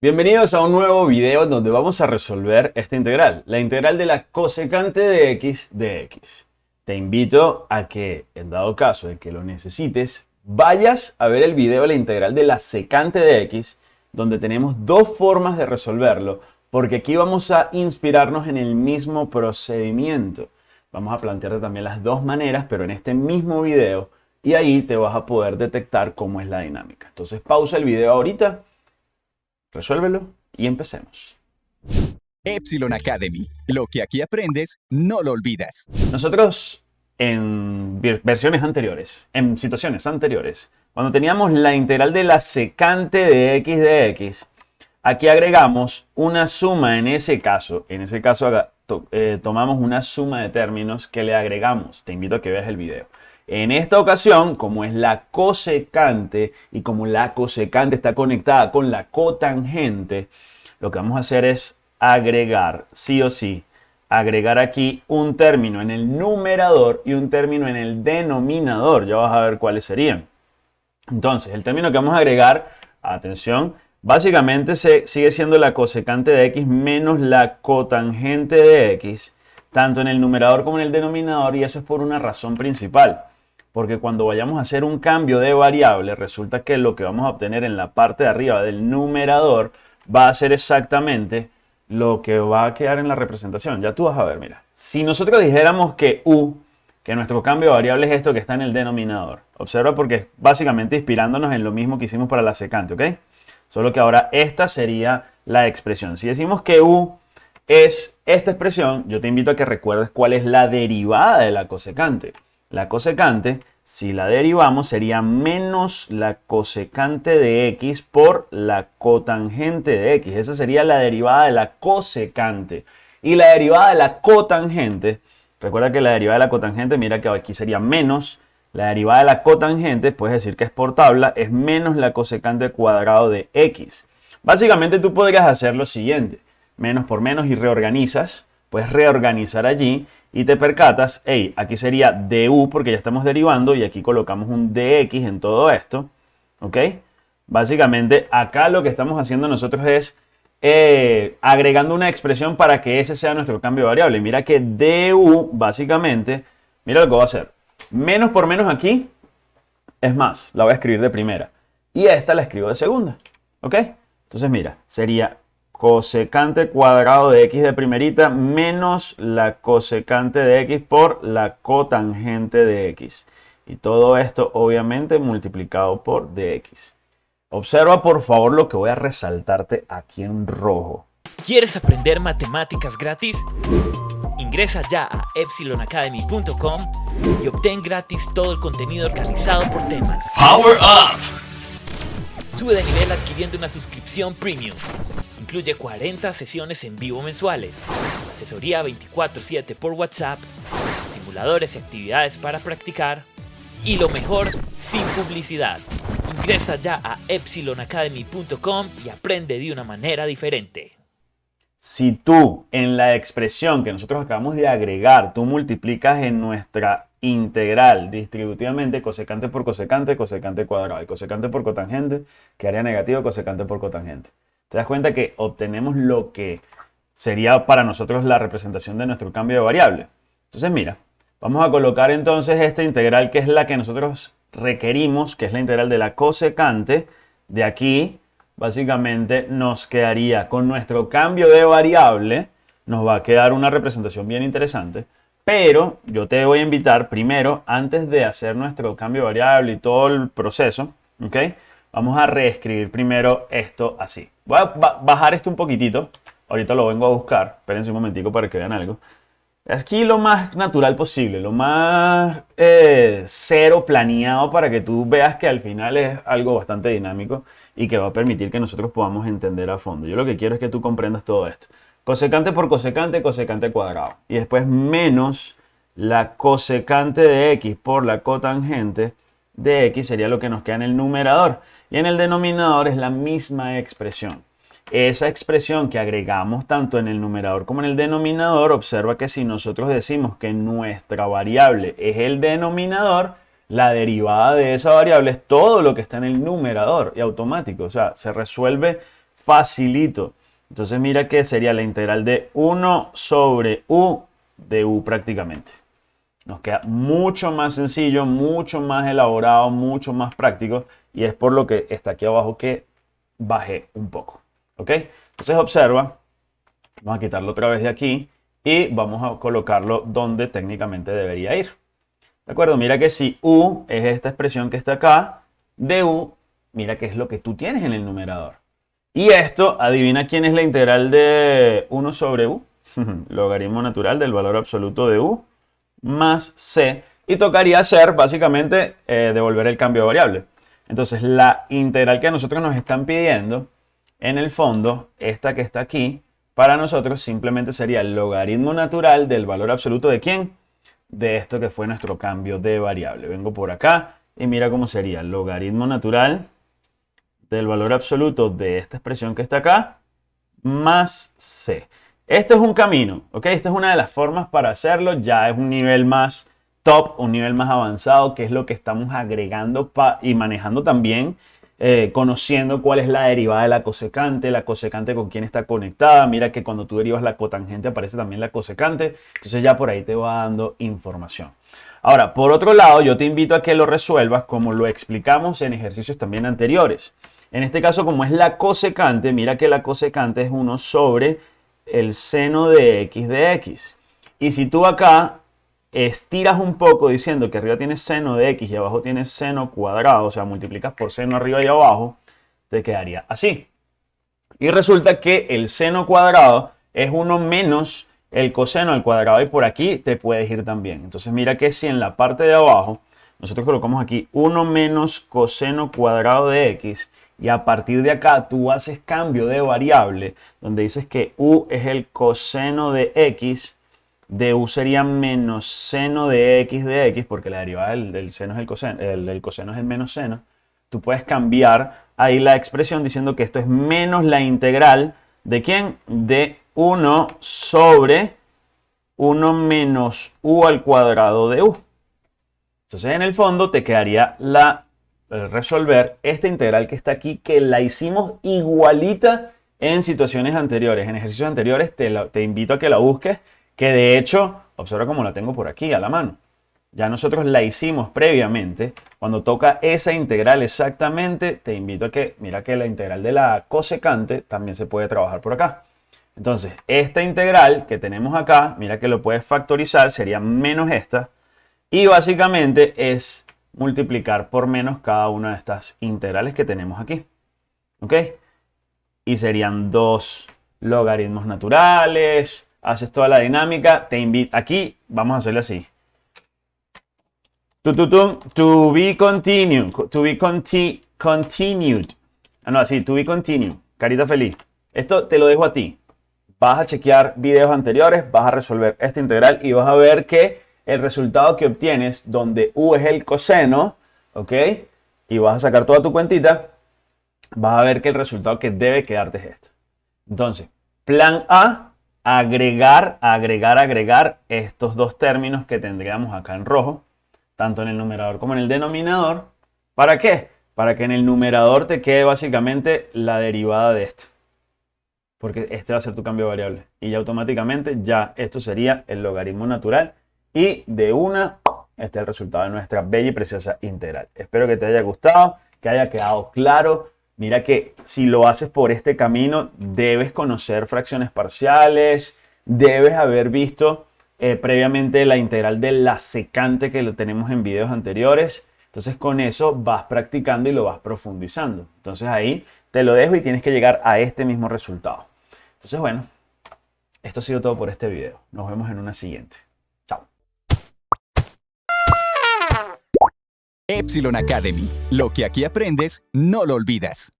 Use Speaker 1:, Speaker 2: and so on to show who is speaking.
Speaker 1: Bienvenidos a un nuevo video donde vamos a resolver esta integral, la integral de la cosecante de x de x. Te invito a que, en dado caso de que lo necesites, vayas a ver el video de la integral de la secante de x, donde tenemos dos formas de resolverlo, porque aquí vamos a inspirarnos en el mismo procedimiento. Vamos a plantearte también las dos maneras, pero en este mismo video, y ahí te vas a poder detectar cómo es la dinámica. Entonces pausa el video ahorita Resuélvelo y empecemos.
Speaker 2: Epsilon Academy. Lo que aquí aprendes, no lo olvidas.
Speaker 1: Nosotros en versiones anteriores, en situaciones anteriores, cuando teníamos la integral de la secante de x de x, aquí agregamos una suma en ese caso. En ese caso eh, tomamos una suma de términos que le agregamos. Te invito a que veas el video. En esta ocasión, como es la cosecante y como la cosecante está conectada con la cotangente, lo que vamos a hacer es agregar, sí o sí, agregar aquí un término en el numerador y un término en el denominador. Ya vas a ver cuáles serían. Entonces, el término que vamos a agregar, atención, básicamente se sigue siendo la cosecante de x menos la cotangente de x, tanto en el numerador como en el denominador, y eso es por una razón principal porque cuando vayamos a hacer un cambio de variable, resulta que lo que vamos a obtener en la parte de arriba del numerador va a ser exactamente lo que va a quedar en la representación. Ya tú vas a ver, mira. Si nosotros dijéramos que u, que nuestro cambio de variable es esto que está en el denominador. Observa porque básicamente inspirándonos en lo mismo que hicimos para la secante, ¿ok? Solo que ahora esta sería la expresión. Si decimos que u es esta expresión, yo te invito a que recuerdes cuál es la derivada de la cosecante. La cosecante, si la derivamos, sería menos la cosecante de x por la cotangente de x. Esa sería la derivada de la cosecante. Y la derivada de la cotangente, recuerda que la derivada de la cotangente, mira que aquí sería menos la derivada de la cotangente, puedes decir que es por tabla, es menos la cosecante cuadrado de x. Básicamente tú podrías hacer lo siguiente, menos por menos y reorganizas, puedes reorganizar allí y te percatas, hey, aquí sería du porque ya estamos derivando y aquí colocamos un dx en todo esto, ¿ok? Básicamente acá lo que estamos haciendo nosotros es eh, agregando una expresión para que ese sea nuestro cambio de variable. Mira que du básicamente, mira lo que voy a hacer. Menos por menos aquí es más, la voy a escribir de primera. Y esta la escribo de segunda, ¿ok? Entonces mira, sería cosecante cuadrado de x de primerita menos la cosecante de x por la cotangente de x. Y todo esto obviamente multiplicado por dx. Observa por favor lo que voy a resaltarte aquí en rojo.
Speaker 3: ¿Quieres aprender matemáticas gratis? Ingresa ya a epsilonacademy.com y obtén gratis todo el contenido organizado por temas. ¡Power Up! Sube de nivel adquiriendo una suscripción premium Incluye 40 sesiones en vivo mensuales, asesoría 24/7 por WhatsApp, simuladores y actividades para practicar, y lo mejor, sin publicidad. Ingresa ya a epsilonacademy.com y aprende de una manera diferente.
Speaker 1: Si tú en la expresión que nosotros acabamos de agregar, tú multiplicas en nuestra integral distributivamente cosecante por cosecante, cosecante cuadrado y cosecante por cotangente, que haría negativo cosecante por cotangente te das cuenta que obtenemos lo que sería para nosotros la representación de nuestro cambio de variable. Entonces mira, vamos a colocar entonces esta integral que es la que nosotros requerimos, que es la integral de la cosecante. De aquí, básicamente, nos quedaría con nuestro cambio de variable, nos va a quedar una representación bien interesante. Pero yo te voy a invitar primero, antes de hacer nuestro cambio de variable y todo el proceso, ¿ok? Vamos a reescribir primero esto así. Voy a bajar esto un poquitito. Ahorita lo vengo a buscar. Espérense un momentico para que vean algo. Aquí lo más natural posible, lo más eh, cero planeado para que tú veas que al final es algo bastante dinámico y que va a permitir que nosotros podamos entender a fondo. Yo lo que quiero es que tú comprendas todo esto. Cosecante por cosecante, cosecante cuadrado. Y después menos la cosecante de x por la cotangente de x sería lo que nos queda en el numerador. Y en el denominador es la misma expresión. Esa expresión que agregamos tanto en el numerador como en el denominador, observa que si nosotros decimos que nuestra variable es el denominador, la derivada de esa variable es todo lo que está en el numerador y automático. O sea, se resuelve facilito. Entonces mira que sería la integral de 1 sobre u de u prácticamente. Nos queda mucho más sencillo, mucho más elaborado, mucho más práctico. Y es por lo que está aquí abajo que bajé un poco. ¿Ok? Entonces observa. Vamos a quitarlo otra vez de aquí. Y vamos a colocarlo donde técnicamente debería ir. ¿De acuerdo? Mira que si u es esta expresión que está acá, de u, mira que es lo que tú tienes en el numerador. Y esto, adivina quién es la integral de 1 sobre u. Logaritmo natural del valor absoluto de u más c. Y tocaría hacer básicamente eh, devolver el cambio de variable. Entonces la integral que a nosotros nos están pidiendo, en el fondo, esta que está aquí, para nosotros simplemente sería el logaritmo natural del valor absoluto de quién? De esto que fue nuestro cambio de variable. Vengo por acá y mira cómo sería el logaritmo natural del valor absoluto de esta expresión que está acá más c. Esto es un camino, ¿ok? Esta es una de las formas para hacerlo. Ya es un nivel más un nivel más avanzado, que es lo que estamos agregando y manejando también, eh, conociendo cuál es la derivada de la cosecante, la cosecante con quién está conectada. Mira que cuando tú derivas la cotangente aparece también la cosecante. Entonces ya por ahí te va dando información. Ahora, por otro lado, yo te invito a que lo resuelvas como lo explicamos en ejercicios también anteriores. En este caso, como es la cosecante, mira que la cosecante es 1 sobre el seno de x de x. Y si tú acá estiras un poco diciendo que arriba tienes seno de x y abajo tienes seno cuadrado, o sea, multiplicas por seno arriba y abajo, te quedaría así. Y resulta que el seno cuadrado es 1 menos el coseno al cuadrado y por aquí te puedes ir también. Entonces mira que si en la parte de abajo nosotros colocamos aquí 1 menos coseno cuadrado de x y a partir de acá tú haces cambio de variable donde dices que u es el coseno de x, de u sería menos seno de x de x, porque la derivada del, seno es el coseno, el, coseno es el menos seno. Tú puedes cambiar ahí la expresión diciendo que esto es menos la integral de quién? De 1 sobre 1 menos u al cuadrado de u. Entonces en el fondo te quedaría la resolver esta integral que está aquí, que la hicimos igualita en situaciones anteriores, en ejercicios anteriores, te, te invito a que la busques, que de hecho, observa cómo la tengo por aquí a la mano. Ya nosotros la hicimos previamente. Cuando toca esa integral exactamente, te invito a que, mira que la integral de la cosecante también se puede trabajar por acá. Entonces, esta integral que tenemos acá, mira que lo puedes factorizar, sería menos esta. Y básicamente es multiplicar por menos cada una de estas integrales que tenemos aquí. ¿Ok? Y serían dos logaritmos naturales. Haces toda la dinámica. Te invito. Aquí vamos a hacerle así. To be continued. To be continued. Ah, no, así. To be continued. Carita feliz. Esto te lo dejo a ti. Vas a chequear videos anteriores, vas a resolver esta integral y vas a ver que el resultado que obtienes, donde u es el coseno, ¿ok? Y vas a sacar toda tu cuentita, vas a ver que el resultado que debe quedarte es este. Entonces, plan A, agregar, agregar, agregar estos dos términos que tendríamos acá en rojo, tanto en el numerador como en el denominador. ¿Para qué? Para que en el numerador te quede básicamente la derivada de esto. Porque este va a ser tu cambio de variable. Y ya automáticamente ya esto sería el logaritmo natural y de una, este es el resultado de nuestra bella y preciosa integral. Espero que te haya gustado, que haya quedado claro. Mira que si lo haces por este camino, debes conocer fracciones parciales, debes haber visto eh, previamente la integral de la secante que lo tenemos en videos anteriores. Entonces con eso vas practicando y lo vas profundizando. Entonces ahí te lo dejo y tienes que llegar a este mismo resultado. Entonces bueno, esto ha sido todo por este video. Nos vemos en una siguiente.
Speaker 2: Epsilon Academy. Lo que aquí aprendes, no lo olvidas.